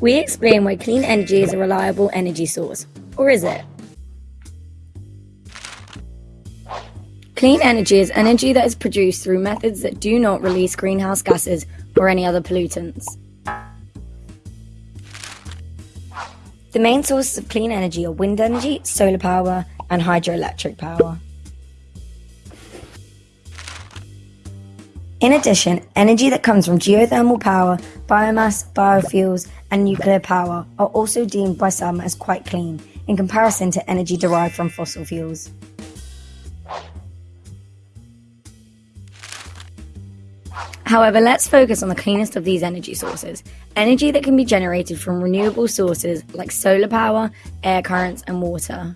We explain why clean energy is a reliable energy source. Or is it? Clean energy is energy that is produced through methods that do not release greenhouse gases or any other pollutants. The main sources of clean energy are wind energy, solar power, and hydroelectric power. In addition, energy that comes from geothermal power, biomass, biofuels, and nuclear power are also deemed by some as quite clean in comparison to energy derived from fossil fuels. However, let's focus on the cleanest of these energy sources energy that can be generated from renewable sources like solar power, air currents, and water.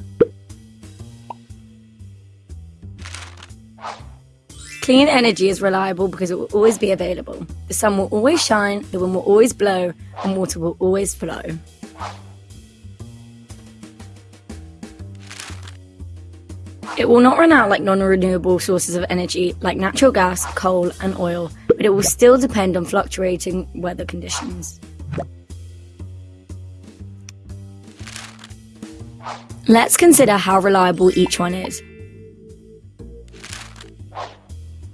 Clean energy is reliable because it will always be available. The sun will always shine, the wind will always blow, and water will always flow. It will not run out like non renewable sources of energy like natural gas, coal, and oil, but it will still depend on fluctuating weather conditions. Let's consider how reliable each one is.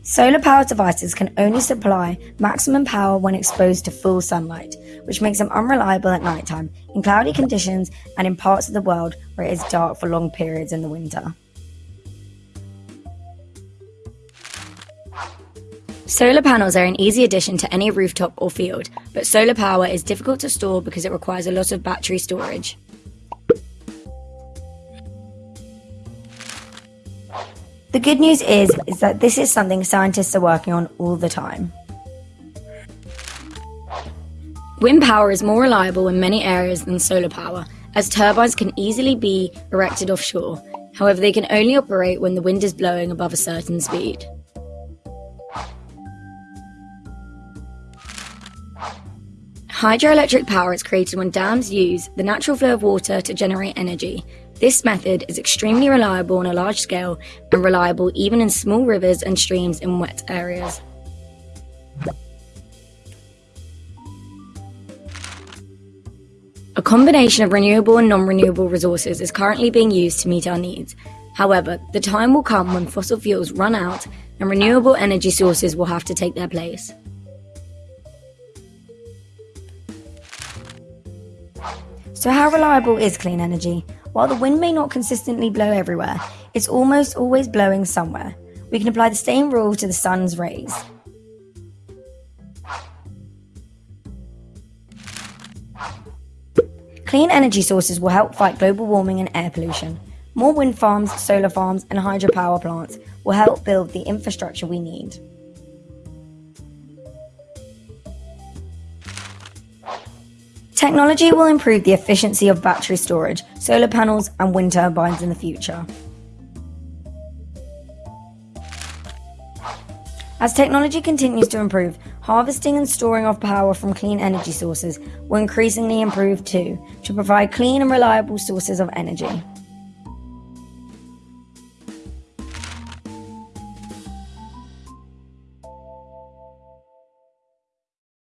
Solar powered devices can only supply maximum power when exposed to full sunlight, which makes them unreliable at nighttime, in cloudy conditions, and in parts of the world where it is dark for long periods in the winter. Solar panels are an easy addition to any rooftop or field, but solar power is difficult to store because it requires a lot of battery storage. The good news is, is that this is something scientists are working on all the time. Wind power is more reliable in many areas than solar power, as turbines can easily be erected offshore. However, they can only operate when the wind is blowing above a certain speed. Hydroelectric power is created when dams use the natural flow of water to generate energy. This method is extremely reliable on a large scale and reliable even in small rivers and streams in wet areas. A combination of renewable and non-renewable resources is currently being used to meet our needs. However, the time will come when fossil fuels run out and renewable energy sources will have to take their place. So how reliable is clean energy? While the wind may not consistently blow everywhere, it's almost always blowing somewhere. We can apply the same rule to the sun's rays. Clean energy sources will help fight global warming and air pollution. More wind farms, solar farms, and hydropower plants will help build the infrastructure we need. Technology will improve the efficiency of battery storage, solar panels, and wind turbines in the future. As technology continues to improve, harvesting and storing of power from clean energy sources will increasingly improve too, to provide clean and reliable sources of energy.